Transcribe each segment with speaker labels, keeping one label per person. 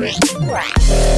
Speaker 1: Wow.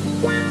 Speaker 2: Wow.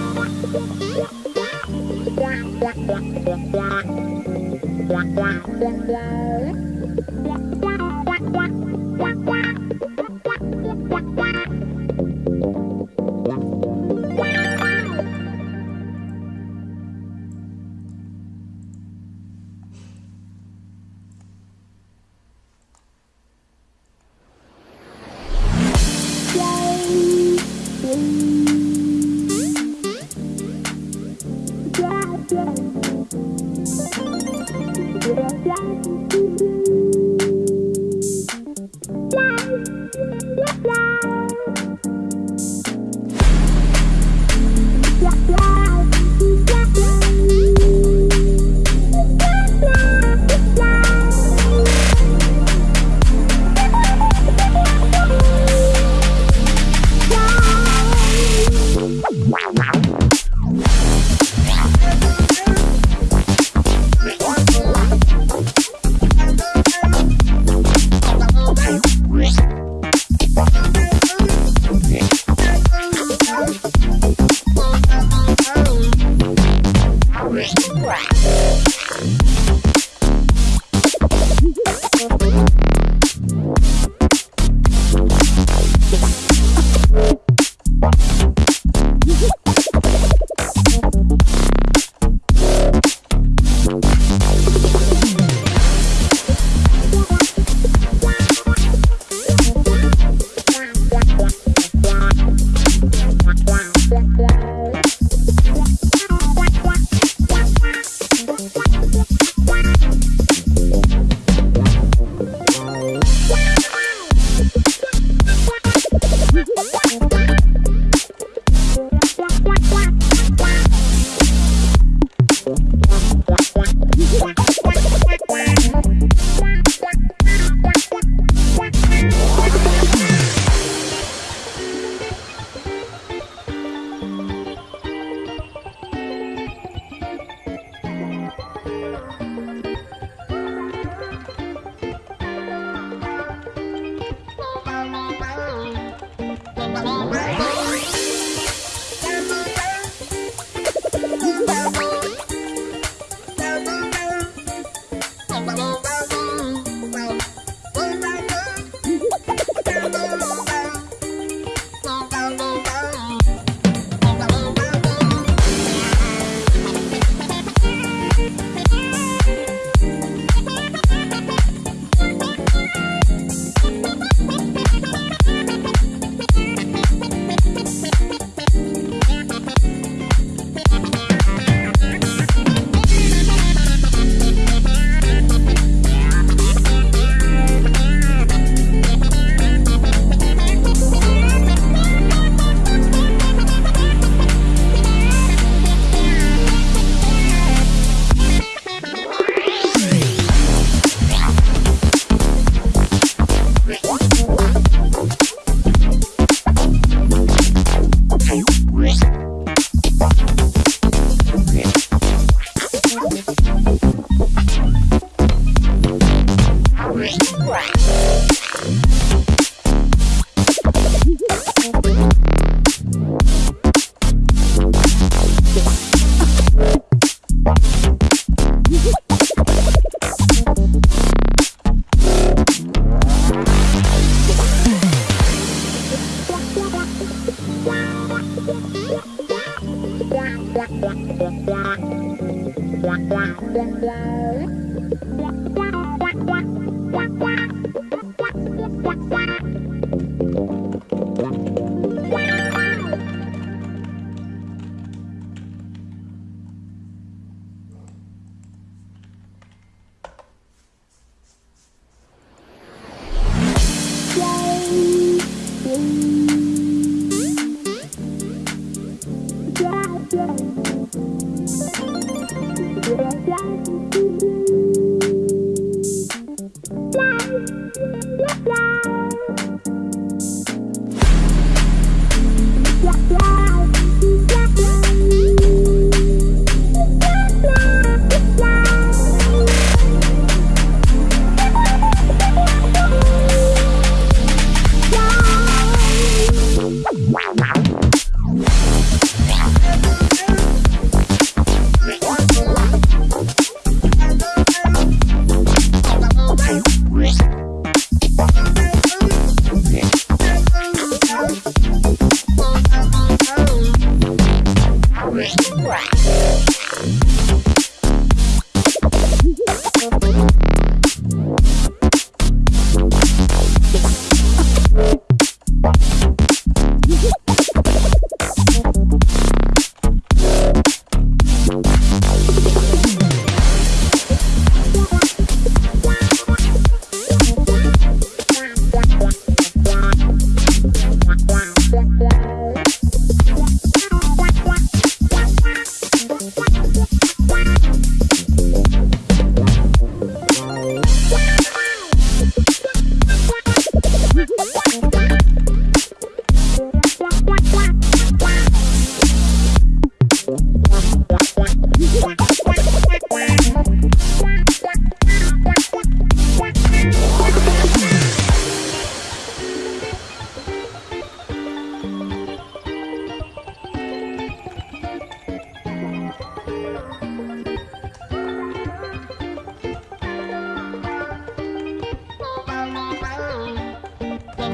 Speaker 2: Yeah, yeah.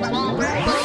Speaker 3: Bye.